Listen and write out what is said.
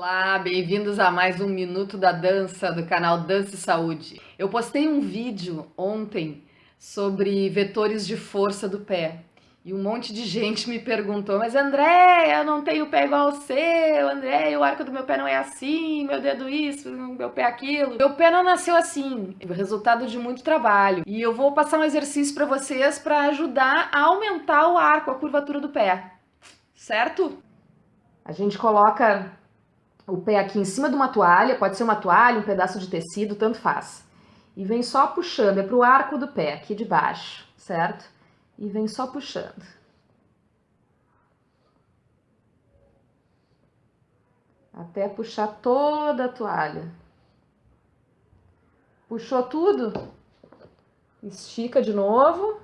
Olá, bem-vindos a mais um Minuto da Dança do canal Dança e Saúde. Eu postei um vídeo ontem sobre vetores de força do pé e um monte de gente me perguntou, mas André, eu não tenho pé igual ao seu, André, o arco do meu pé não é assim, meu dedo isso, meu pé aquilo. Meu pé não nasceu assim, é resultado de muito trabalho. E eu vou passar um exercício para vocês para ajudar a aumentar o arco, a curvatura do pé, certo? A gente coloca o pé aqui em cima de uma toalha, pode ser uma toalha, um pedaço de tecido, tanto faz. E vem só puxando, é para o arco do pé, aqui de baixo, certo? E vem só puxando. Até puxar toda a toalha. Puxou tudo? Estica de novo.